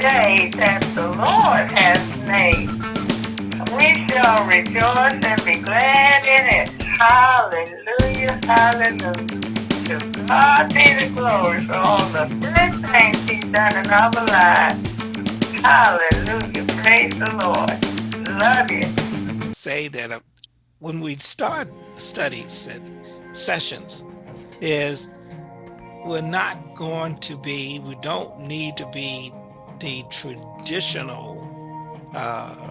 day that the Lord has made. We shall rejoice and be glad in it. Hallelujah, hallelujah. To God be the glory for all the good things he's done in our lives. Hallelujah, praise the Lord. Love you. Say that uh, when we start studies and sessions is we're not going to be, we don't need to be the traditional uh,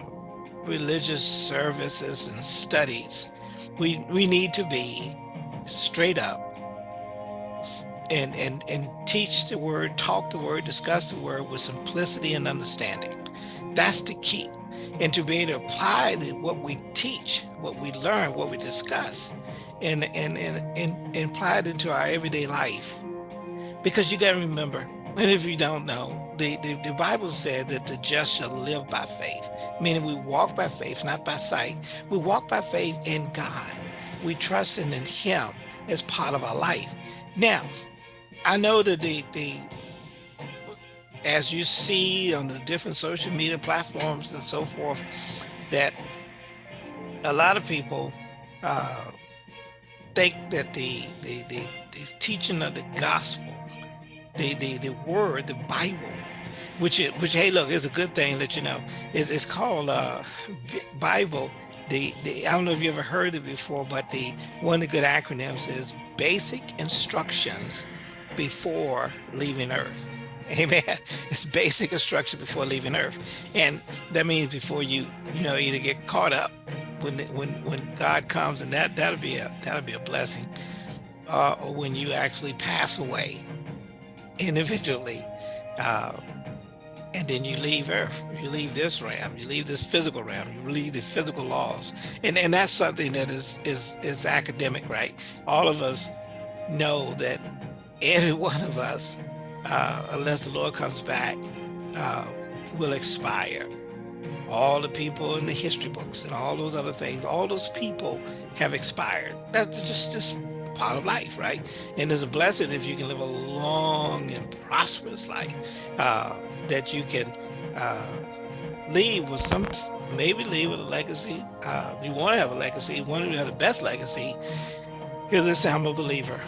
religious services and studies. We, we need to be straight up and, and, and teach the word, talk the word, discuss the word with simplicity and understanding. That's the key. And to be able to apply the, what we teach, what we learn, what we discuss, and, and, and, and, and apply it into our everyday life. Because you got to remember, and if you don't know, the, the, the, Bible said that the just shall live by faith, meaning we walk by faith, not by sight. We walk by faith in God. We trust in him as part of our life. Now, I know that the, the as you see on the different social media platforms and so forth, that a lot of people uh, think that the, the, the, the teaching of the gospel, the, the, the word, the Bible, which, is, which hey, look, is a good thing that you know. It's, it's called uh, Bible. The, the, I don't know if you ever heard it before, but the one of the good acronyms is Basic Instructions Before Leaving Earth. Amen. It's basic instruction before leaving Earth, and that means before you, you know, either get caught up when when when God comes, and that that'll be a that'll be a blessing, uh, or when you actually pass away individually, uh, and then you leave Earth, you leave this realm, you leave this physical realm, you leave the physical laws, and and that's something that is is is academic, right? All of us know that every one of us uh, unless the Lord comes back, uh, will expire. All the people in the history books and all those other things, all those people have expired. That's just, just part of life, right? And it's a blessing if you can live a long and prosperous life uh, that you can uh, leave with some, maybe leave with a legacy. Uh, you want to have a legacy, to have the best legacy, is this I'm a believer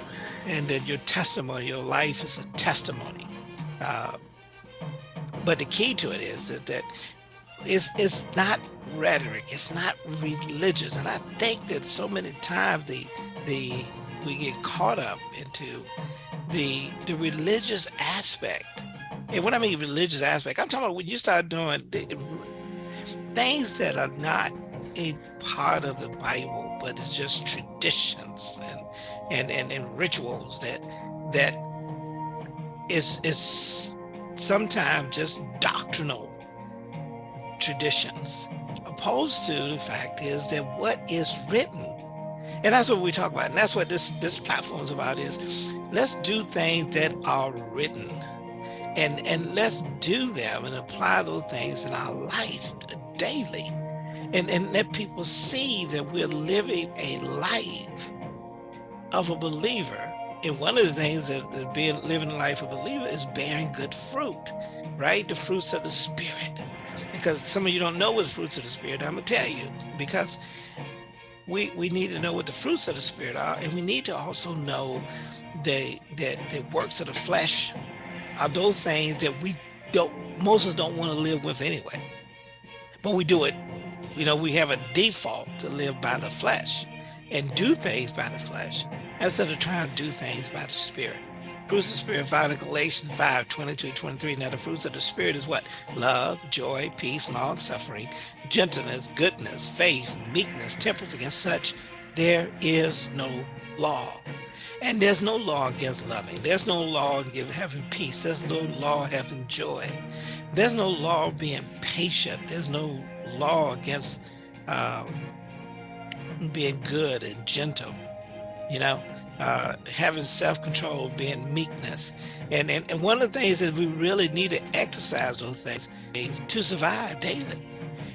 and that your testimony, your life is a testimony. Uh, but the key to it is that, that it's, it's not rhetoric, it's not religious. And I think that so many times the, the, we get caught up into the, the religious aspect. And when I mean religious aspect, I'm talking about when you start doing the, things that are not a part of the Bible, but it's just traditions and and and, and rituals that that is is sometimes just doctrinal traditions opposed to the fact is that what is written and that's what we talk about and that's what this this platform is about is let's do things that are written and and let's do them and apply those things in our life daily and and let people see that we're living a life of a believer. And one of the things that being living the life of a believer is bearing good fruit, right? The fruits of the spirit. Because some of you don't know what fruits of the spirit. I'm gonna tell you because we we need to know what the fruits of the spirit are, and we need to also know the that the works of the flesh are those things that we don't most of us don't want to live with anyway. But we do it, you know, we have a default to live by the flesh and do things by the flesh instead of trying to do things by the Spirit. Fruits of the Spirit found in Galatians 5, 22, 23. Now the fruits of the Spirit is what? Love, joy, peace, long suffering, gentleness, goodness, faith, meekness, temperance. Against such, there is no law. And there's no law against loving. There's no law against having peace. There's no law having joy. There's no law being patient. There's no law against um, being good and gentle. You know, uh, having self-control, being meekness. And, and, and one of the things that we really need to exercise those things is to survive daily.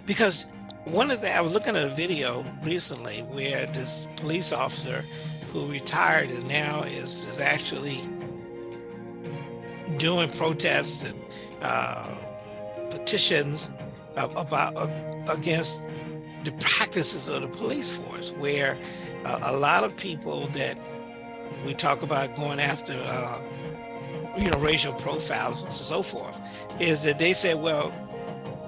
Because one of the, I was looking at a video recently where this police officer who retired and now is, is actually doing protests and uh, petitions about against the practices of the police force, where uh, a lot of people that we talk about going after, uh, you know, racial profiles and so forth, is that they say, well,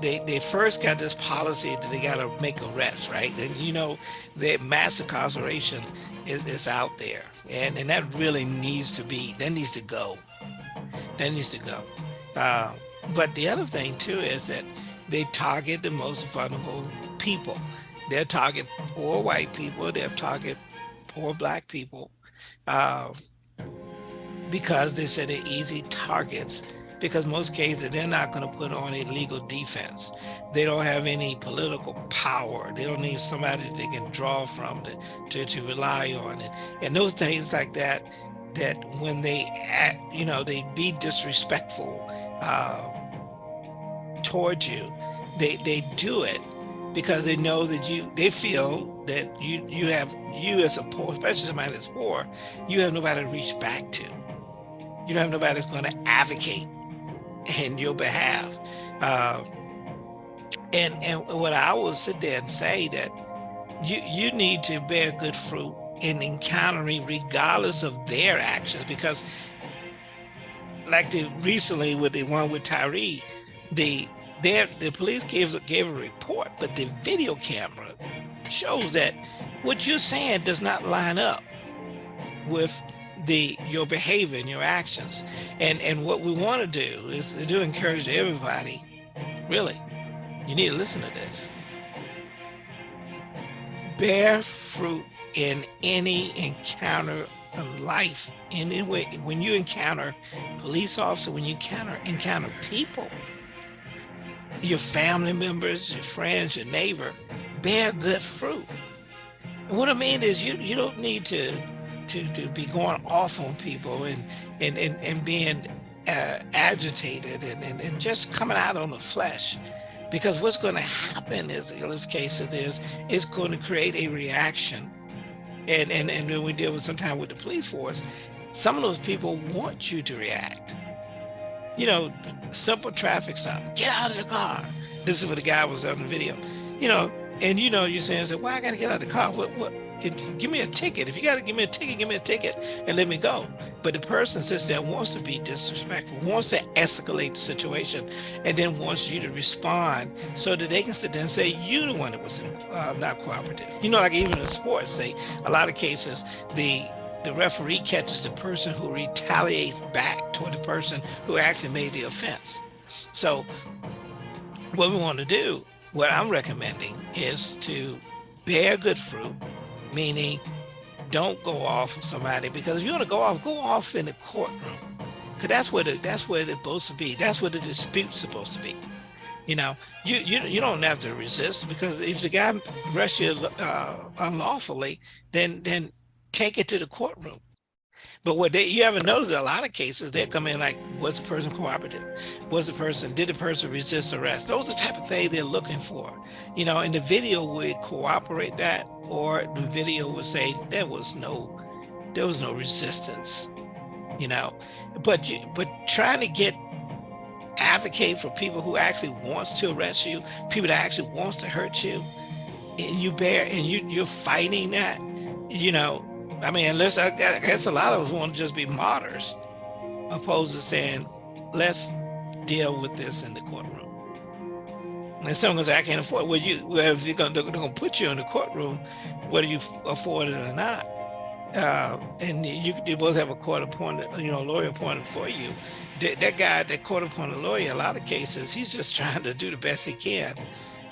they, they first got this policy that they got to make arrests, right? And you know, the mass incarceration is, is out there, and and that really needs to be that needs to go. That needs to go. Uh, but the other thing too is that they target the most vulnerable people. They target poor white people. They target poor black people uh, because they said they're easy targets because most cases they're not going to put on a legal defense. They don't have any political power. They don't need somebody they can draw from to, to, to rely on. And, and those things like that, that when they, act, you know, they be disrespectful uh, towards you, they, they do it because they know that you, they feel that you, you have, you as a poor, especially somebody that's poor, you have nobody to reach back to. You don't have nobody that's going to advocate in your behalf. Uh, and and what I will sit there and say that you you need to bear good fruit in encountering regardless of their actions because like the recently with the one with Tyree, the there the police gave gave a report, but the video camera shows that what you're saying does not line up with the your behavior and your actions. And and what we want to do is to do encourage everybody, really, you need to listen to this. Bear fruit in any encounter of life. In any way, when you encounter police officer, when you encounter encounter people, your family members, your friends, your neighbor, bear good fruit. what I mean is you you don't need to to, to be going off on people and, and, and, and being uh, agitated and, and, and just coming out on the flesh. Because what's going to happen is, in this case, is it's going to create a reaction. And, and, and when we deal with sometimes with the police force, some of those people want you to react. You know, simple traffic stop, get out of the car. This is what the guy was on the video. You know, and you know, you're saying, so why I gotta get out of the car? What, what, give me a ticket. If you got to give me a ticket, give me a ticket and let me go. But the person sits there wants to be disrespectful, wants to escalate the situation, and then wants you to respond so that they can sit there and say you the one that was uh, not cooperative. You know, like even in sports, say a lot of cases the the referee catches the person who retaliates back toward the person who actually made the offense. So what we want to do, what I'm recommending is to bear good fruit, meaning don't go off on somebody because if you want to go off, go off in the courtroom. Cause that's where the that's where it's supposed to be. That's where the dispute's supposed to be. You know, you you you don't have to resist because if the guy arrests you uh, unlawfully, then then take it to the courtroom. But what they you haven't noticed a lot of cases, they come in like, was the person cooperative? Was the person, did the person resist arrest? Those are the type of things they're looking for. You know, and the video would cooperate that, or the video would say there was no, there was no resistance, you know. But you, but trying to get advocate for people who actually wants to arrest you, people that actually wants to hurt you, and you bear and you you're fighting that, you know, I mean, unless I, guess a lot of us want to just be martyrs, opposed to saying, let's deal with this in the courtroom. And someone say, I can't afford. Well, you, well, if they're going to put you in the courtroom, whether you afford it or not, uh, and you, you both have a court appointed, you know, lawyer appointed for you. That, that guy, that court appointed lawyer, a lot of cases, he's just trying to do the best he can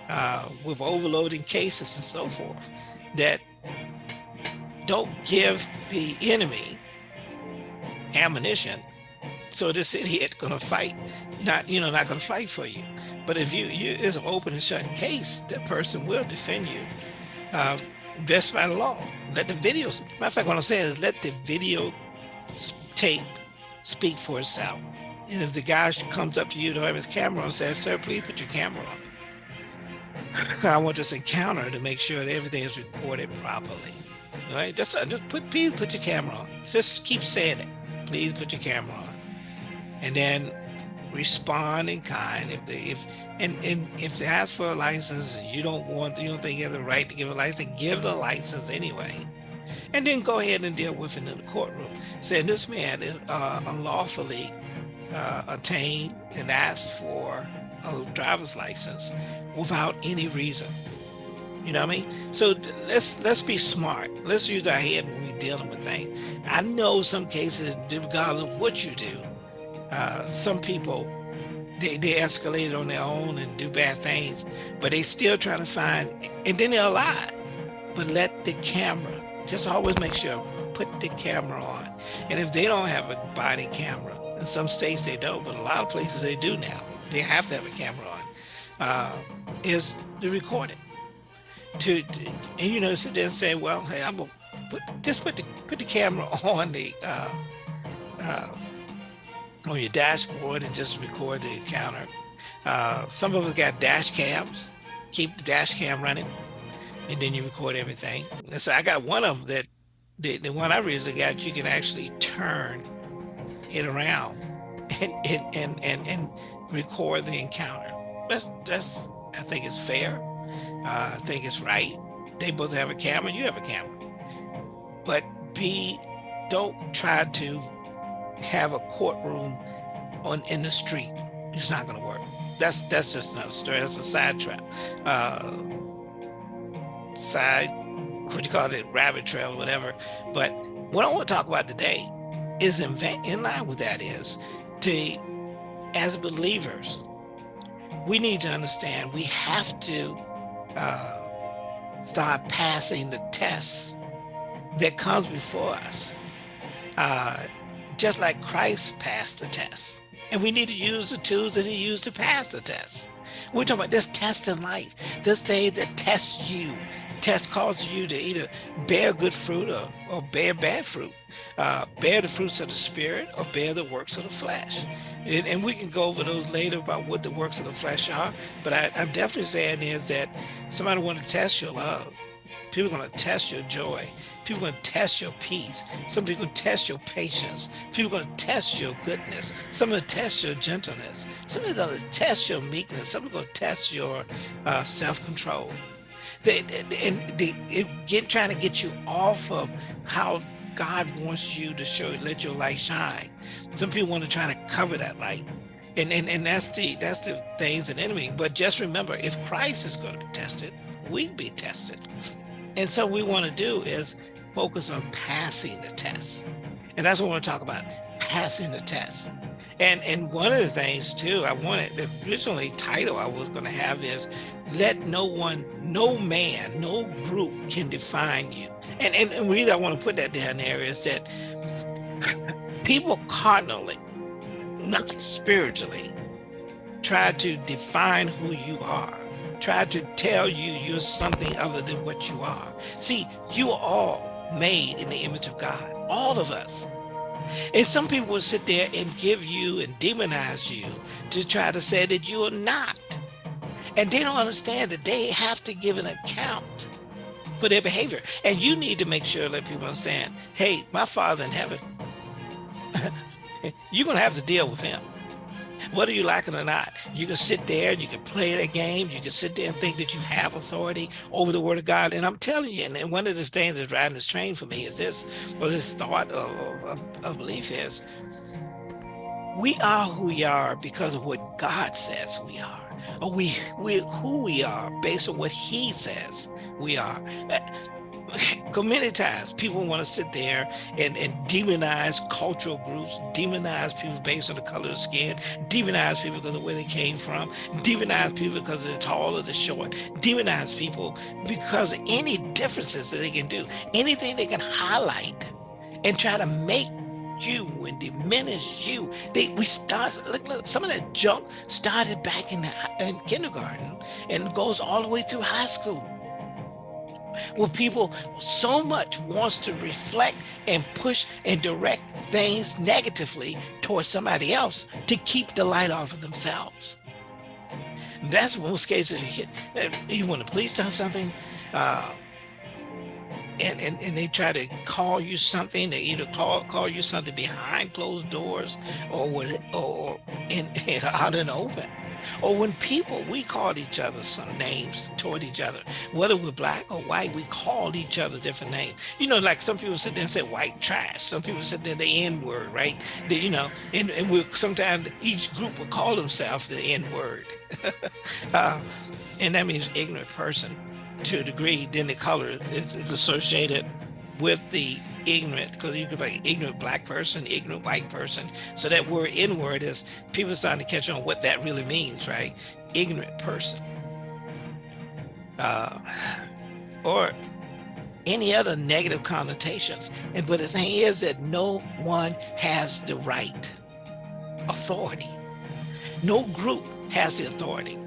uh, with overloading cases and so forth. That don't give the enemy ammunition. So this idiot gonna fight not you know not gonna fight for you. But if you you it's an open and shut case that person will defend you. Uh, best by the law. Let the videos matter of fact what i'm saying is let the video tape speak for itself. And if the guy comes up to you to have his camera and says sir please put your camera on. I want this encounter to make sure that everything is recorded properly right? Uh, just put please put your camera on. Just keep saying it. Please put your camera on. And then respond in kind. If they if and, and if they ask for a license and you don't want you don't think you have the right to give a license, give the license anyway. And then go ahead and deal with it in the courtroom. Saying this man uh, unlawfully uh, attained and asked for a driver's license without any reason. You know what I mean? So let's let's be smart. Let's use our head when we're dealing with things. I know some cases, regardless of what you do, uh, some people they, they escalate on their own and do bad things, but they still try to find, and then they'll lie. But let the camera, just always make sure, put the camera on. And if they don't have a body camera, in some states they don't, but a lot of places they do now, they have to have a camera on, uh, is to record it. To, and you know, sit there and say, well, hey, I'm gonna put, just put the, put the camera on the, uh, uh, on your dashboard and just record the encounter. Uh, some of us got dash cams, keep the dash cam running, and then you record everything. And so I got one of them that the, the one I recently got, you can actually turn it around and and and and, and record the encounter. That's that's I think it's fair. Uh, I think it's right. They both have a camera, you have a camera. But be don't try to have a courtroom on in the street. It's not going to work. That's that's just another story. That's a side trap. Uh, side, what you call it, rabbit trail or whatever. But what I want to talk about today is in, in line with that is to, as believers, we need to understand we have to uh, start passing the tests that comes before us. Uh, just like Christ passed the test. And we need to use the tools that he used to pass the test. We're talking about this test in life, this day that tests you, test causes you to either bear good fruit or, or bear bad fruit, uh, bear the fruits of the spirit or bear the works of the flesh. And, and, we can go over those later about what the works of the flesh are. But I, I'm definitely saying is that somebody want to test your love. People are going to test your joy. People are going to test your peace. Some people going to test your patience. People are going to test your goodness. Some are going to test your gentleness. Some are going to test your meekness. Some are going to test your uh, self-control. They, and they, get trying to get you off of how God wants you to show, let your light shine. Some people want to try to cover that light. And, and, and that's the that's the things an enemy. But just remember, if Christ is going to be tested, we'd be tested. And so we want to do is focus on passing the test. And that's what we want to talk about, passing the test. And and one of the things too, I wanted the originally title I was going to have is let no one, no man, no group can define you. And and, reason I want to put that down there is that people carnally, not spiritually, try to define who you are try to tell you you're something other than what you are. See, you are all made in the image of God, all of us. And some people will sit there and give you and demonize you to try to say that you are not. And they don't understand that they have to give an account for their behavior. And you need to make sure that people understand, hey, my father in heaven, you're going to have to deal with him whether you like it or not. You can sit there, you can play that game, you can sit there and think that you have authority over the word of God. And I'm telling you, and one of the things that's driving this train for me is this, or this thought of, of, of belief is, we are who we are because of what God says we are. Or we, we who we are based on what he says we are. Many times people want to sit there and, and demonize cultural groups, demonize people based on the color of skin, demonize people because of where they came from, demonize people because of the tall or the short, demonize people because of any differences that they can do, anything they can highlight and try to make you and diminish you. They we start look, look some of that junk started back in, in kindergarten and goes all the way through high school where people so much wants to reflect and push and direct things negatively towards somebody else to keep the light off of themselves. That's most cases. You, when the police does something, uh, and, and, and they try to call you something, they either call call you something behind closed doors or with or in, in out in open. Or when people, we called each other some names toward each other, whether we're black or white, we called each other different names. You know, like some people sit there and say white trash. Some people sit there the N word, right? The, you know, and, and we sometimes each group will call themselves the N word. uh, and that means ignorant person to a degree. Then the color is, is associated with the ignorant because you could be an ignorant black person, ignorant white person. So that word N word is people starting to catch on what that really means, right? Ignorant person. Uh, or any other negative connotations. And but the thing is that no one has the right authority. No group has the authority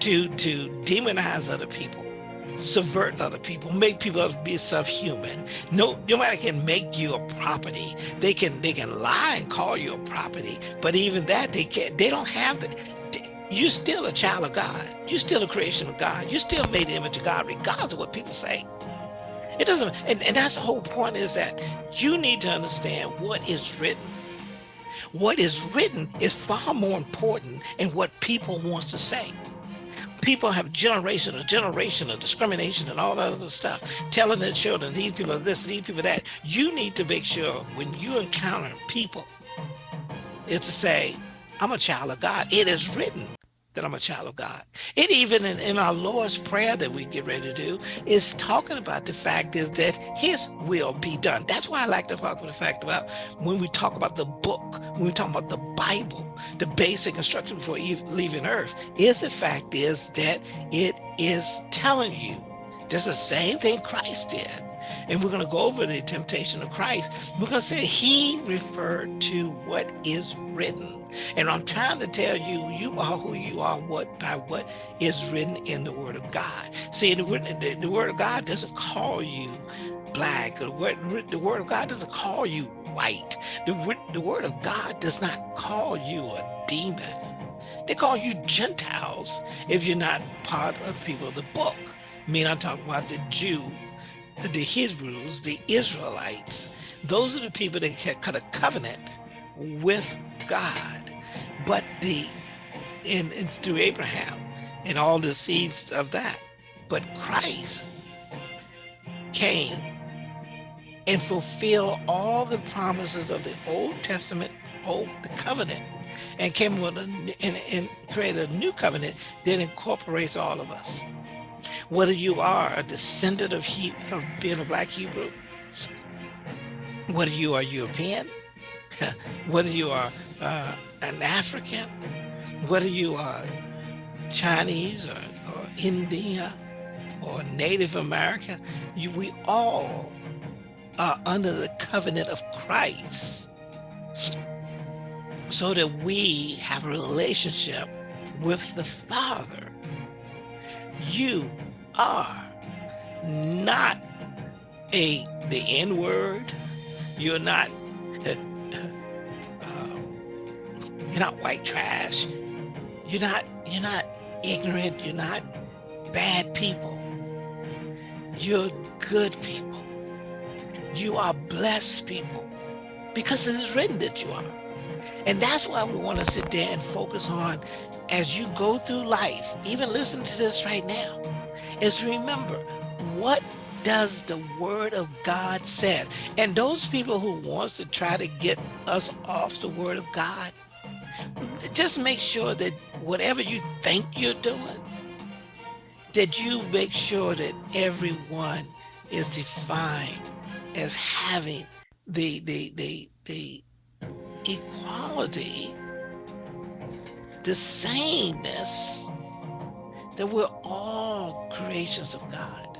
to to demonize other people subvert other people, make people be subhuman. No, nobody can make you a property. They can they can lie and call you a property, but even that they can't. They don't have the. You're still a child of God. You're still a creation of God. You're still made in the image of God, regardless of what people say. It doesn't, and, and that's the whole point is that you need to understand what is written. What is written is far more important than what people wants to say people have generation, a generation of discrimination and all that other stuff, telling their children, these people are this, these people that. You need to make sure when you encounter people, is to say, I'm a child of God. It is written that I'm a child of God. It even in, in, our Lord's Prayer that we get ready to do is talking about the fact is that his will be done. That's why I like to talk about the fact about when we talk about the book, when we talk about the Bible, the basic instruction before leaving earth, is the fact is that it is telling you just the same thing Christ did and we're going to go over the temptation of Christ, we're going to say he referred to what is written. And I'm trying to tell you, you are who you are what by what is written in the word of God. See, the, the, the word of God doesn't call you black. The word, the word of God doesn't call you white. The, the word of God does not call you a demon. They call you Gentiles if you're not part of people of the book. I mean, I'm talking about the Jew the Hebrews, the Israelites, those are the people that had cut a covenant with God. But the in, in through Abraham and all the seeds of that. But Christ came and fulfilled all the promises of the Old Testament, Old the covenant, and came with a, and, and created a new covenant that incorporates all of us whether you are a descendant of, he, of being a black Hebrew, whether you are European, whether you are uh, an African, whether you are Chinese or, or India or Native American, you, we all are under the covenant of Christ so that we have a relationship with the Father. You are not a the N word. You're not uh, you're not white trash. You're not you're not ignorant. You're not bad people. You're good people. You are blessed people because it is written that you are. And that's why we want to sit there and focus on as you go through life, even listen to this right now is remember what does the word of God says. And those people who wants to try to get us off the word of God, just make sure that whatever you think you're doing, that you make sure that everyone is defined as having the the the the equality, the sameness that we're all creations of God.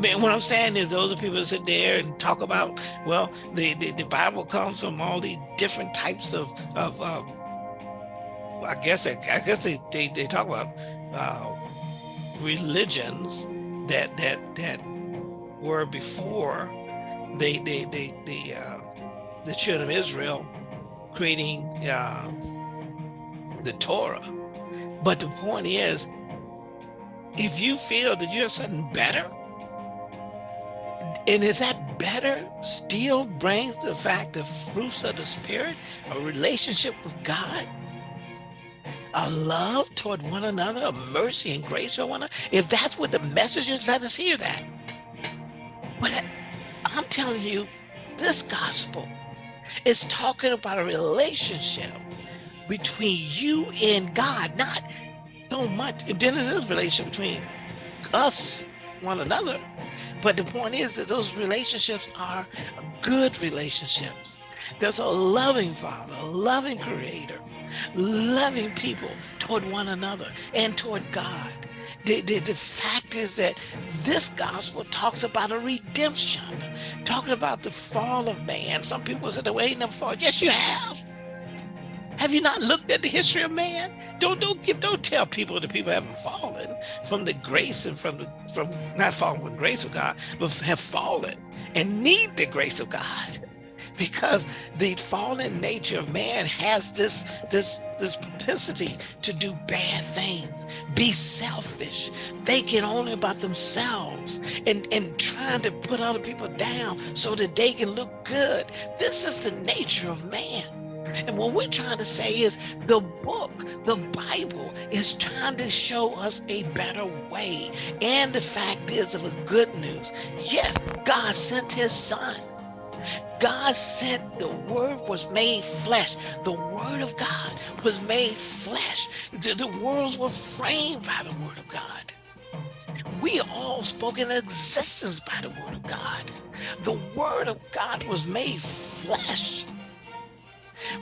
Man, what I'm saying is those are people that sit there and talk about, well, the, the, the Bible comes from all these different types of, of I guess, I guess they, they, they talk about uh, religions that, that, that were before they, they, they, they uh, the children of Israel creating uh, the Torah but the point is, if you feel that you have something better, And is that better still brings the fact the fruits of the spirit, a relationship with God, a love toward one another, a mercy and grace toward one another? If that's what the message is, let us hear that. But I'm telling you, this gospel is talking about a relationship between you and God, not so much. And then it is a relationship between us, one another. But the point is that those relationships are good relationships. There's a loving father, a loving creator, loving people toward one another and toward God. The, the, the, fact is that this gospel talks about a redemption, talking about the fall of man. Some people say, there ain't no fall. Yes, you have. Have you not looked at the history of man? Don't don't give don't tell people that people haven't fallen from the grace and from the from not fallen from grace of God, but have fallen and need the grace of God. Because the fallen nature of man has this this this propensity to do bad things, be selfish, thinking only about themselves and, and trying to put other people down so that they can look good. This is the nature of man. And what we're trying to say is the book, the Bible, is trying to show us a better way. And the fact is of the good news. Yes, God sent his son. God sent the word was made flesh. The word of God was made flesh. The, the worlds were framed by the word of God. We all spoken in existence by the word of God. The word of God was made flesh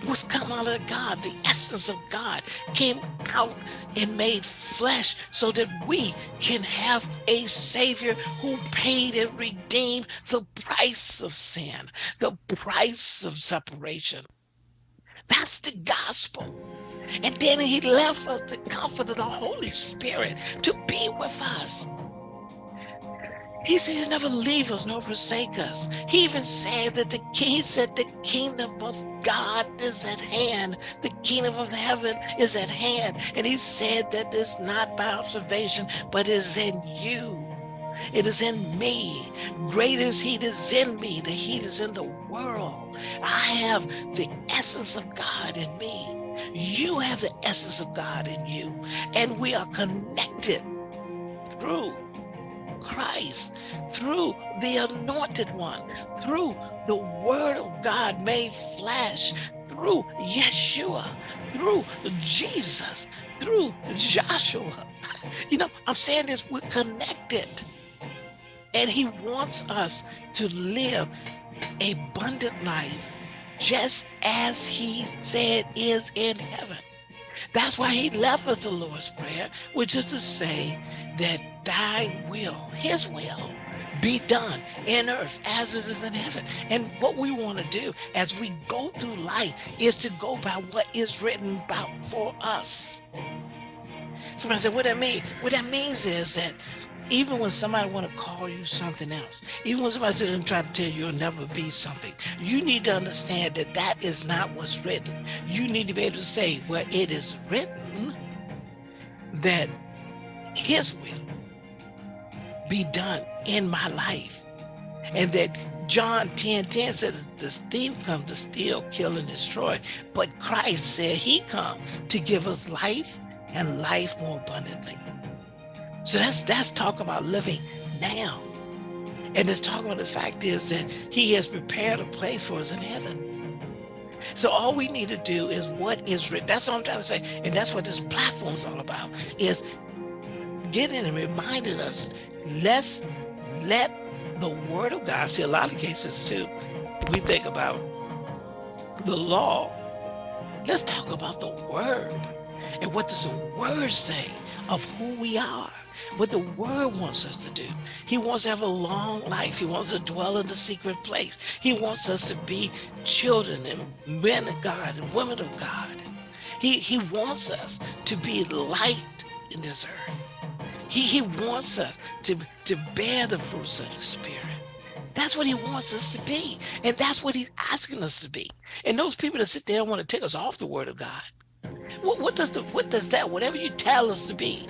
what's come out of God, the essence of God came out and made flesh so that we can have a savior who paid and redeemed the price of sin, the price of separation. That's the gospel. And then he left us the comfort of the Holy Spirit to be with us. He said he'll never leave us nor forsake us. He even said that the king said the kingdom of God is at hand. The kingdom of heaven is at hand. And he said that it's not by observation, but is in you. It is in me. Greater is he that is in me than he that is in the world. I have the essence of God in me. You have the essence of God in you. And we are connected through Christ, through the anointed one, through the word of God made flesh, through Yeshua, through Jesus, through Joshua. You know, I'm saying this, we're connected. And he wants us to live abundant life just as he said is in heaven. That's why he left us the Lord's Prayer, which is to say that thy will, his will, be done in earth as it is in heaven. And what we want to do as we go through life is to go by what is written about for us. Somebody said, what that mean? What that means is that even when somebody want to call you something else, even when somebody didn't try to tell you you'll never be something, you need to understand that that is not what's written. You need to be able to say, well, it is written that his will be done in my life. And that John 10, 10 says the thief comes to steal, kill, and destroy. But Christ said he come to give us life and life more abundantly. So that's that's talk about living now. And it's talking about the fact is that he has prepared a place for us in heaven. So all we need to do is what is written. That's what I'm trying to say. And that's what this platform is all about, is getting and reminding us, let's let the word of God, see a lot of cases too, we think about the law, let's talk about the word. And what does the word say of who we are? What the word wants us to do. He wants to have a long life. He wants to dwell in the secret place. He wants us to be children and men of God and women of God. He, he wants us to be light in this earth. He, he wants us to, to bear the fruits of the Spirit. That's what he wants us to be. And that's what he's asking us to be. And those people that sit there and want to take us off the word of God, what, what does the what does that, whatever you tell us to be,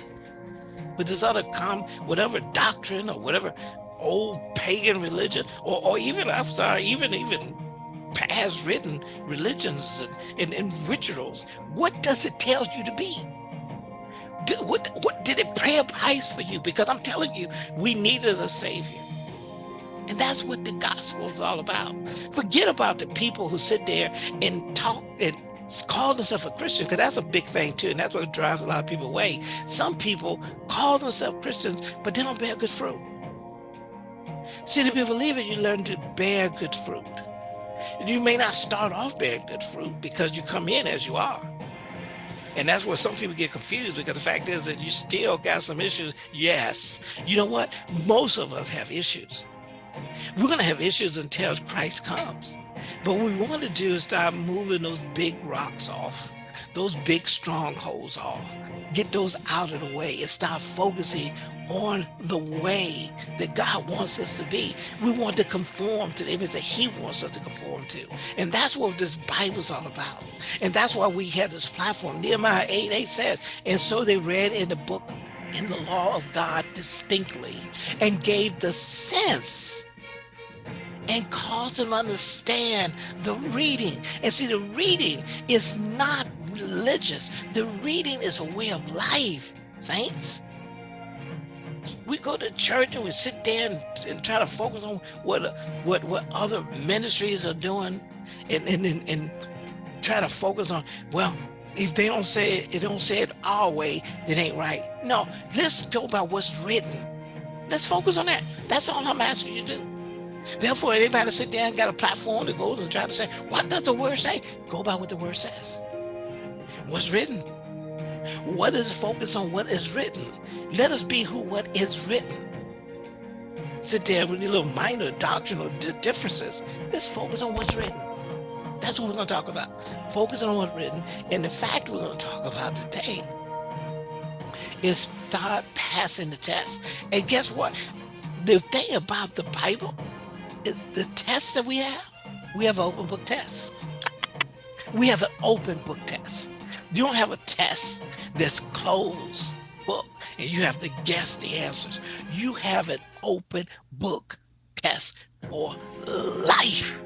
with this other com whatever doctrine or whatever old pagan religion, or, or even, I'm sorry, even, even past written religions and, and, and rituals, what does it tell you to be? Did, what, what did it pay a price for you? Because I'm telling you, we needed a savior. And that's what the gospel is all about. Forget about the people who sit there and talk and call themselves a Christian, because that's a big thing too. And that's what drives a lot of people away. Some people call themselves Christians, but they don't bear good fruit. See, to be a believer, you learn to bear good fruit. You may not start off bearing good fruit because you come in as you are. And that's where some people get confused because the fact is that you still got some issues. Yes. You know what? Most of us have issues. We're going to have issues until Christ comes. But what we want to do is start moving those big rocks off, those big strongholds off, get those out of the way and start focusing on the way that God wants us to be. We want to conform to the image that he wants us to conform to. And that's what this Bible is all about. And that's why we had this platform. Nehemiah 8, 8 says, and so they read in the book in the law of God distinctly and gave the sense and cause them to understand the reading. And see, the reading is not religious. The reading is a way of life, saints. We go to church and we sit there and, and try to focus on what what what other ministries are doing and, and, and, and try to focus on, well, if they don't say it, it don't say it our way, it ain't right. No, let's talk about what's written. Let's focus on that. That's all I'm asking you to do. Therefore, anybody sit there and got a platform that goes and try to say, what does the word say? Go by what the word says. What's written? What is focus on what is written? Let us be who what is written. Sit there with your little minor doctrinal differences. Let's focus on what's written. That's what we're going to talk about. Focus on what's written. And the fact we're going to talk about today is start passing the test. And guess what? The thing about the Bible the test that we have, we have open book test. we have an open book test. You don't have a test that's closed book and you have to guess the answers. You have an open book test for life.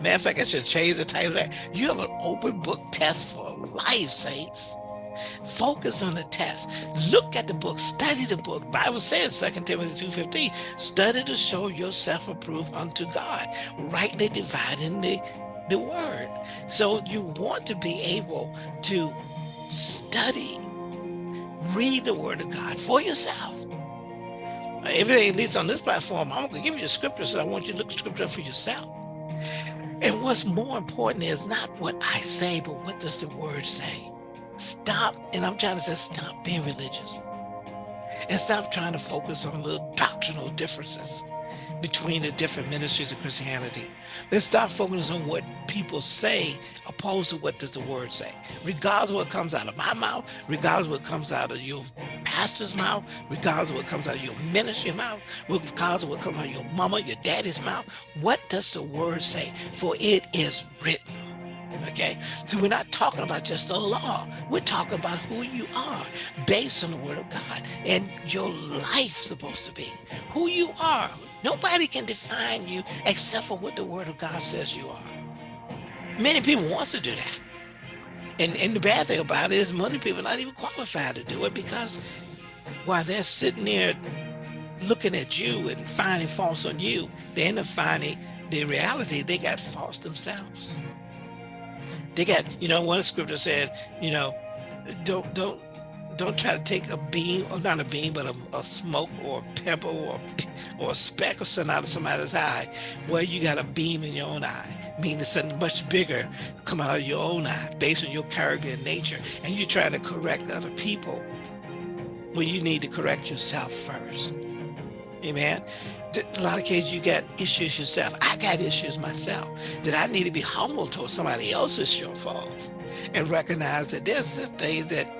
Matter of fact, I should change the title that. You have an open book test for life, saints. Focus on the test. Look at the book. Study the book. Bible says, 2 Timothy 2.15, study to show yourself approved unto God, rightly dividing the, the word. So you want to be able to study, read the word of God for yourself. Everything, at least on this platform, I'm going to give you the scripture, so I want you to look at scripture for yourself. And what's more important is not what I say, but what does the word say? Stop, and I'm trying to say, stop being religious. And stop trying to focus on little doctrinal differences between the different ministries of Christianity. Let's stop focusing on what people say opposed to what does the word say. Regardless of what comes out of my mouth, regardless of what comes out of your pastor's mouth, regardless of what comes out of your ministry mouth, regardless what comes out of your mama, your daddy's mouth, what does the word say? For it is written okay? So we're not talking about just the law. We're talking about who you are based on the word of God and your life supposed to be. Who you are. Nobody can define you except for what the word of God says you are. Many people wants to do that. And, and the bad thing about it is many people are not even qualified to do it because while they're sitting there looking at you and finding faults on you, they end up finding the reality they got faults themselves. Got, you know, one scripture said, you know, don't don't don't try to take a beam, or not a beam, but a, a smoke or a pebble or or a speck or something out of somebody's eye, where you got a beam in your own eye, meaning something much bigger come out of your own eye based on your character and nature, and you're trying to correct other people. Well, you need to correct yourself first. Amen a lot of cases you got issues yourself. I got issues myself that I need to be humble towards somebody else's shortfalls and recognize that there's just things that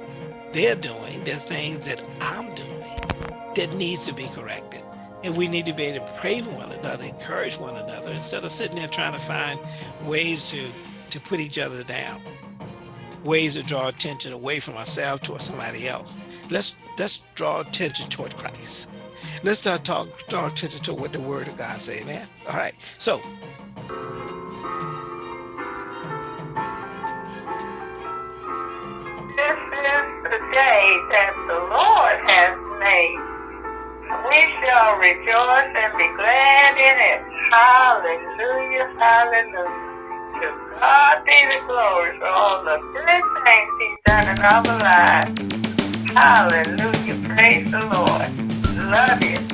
they're doing, there's things that I'm doing that needs to be corrected. And we need to be able to pray for one another, encourage one another, instead of sitting there trying to find ways to, to put each other down, ways to draw attention away from ourselves towards somebody else. Let's, let's draw attention toward Christ Let's start talk, talk to, to what the word of God say, man. All right. So This is the day that the Lord has made. We shall rejoice and be glad in it. Hallelujah, hallelujah. To God be the glory for all the good things he's done in our lives. Hallelujah, praise the Lord. Love you.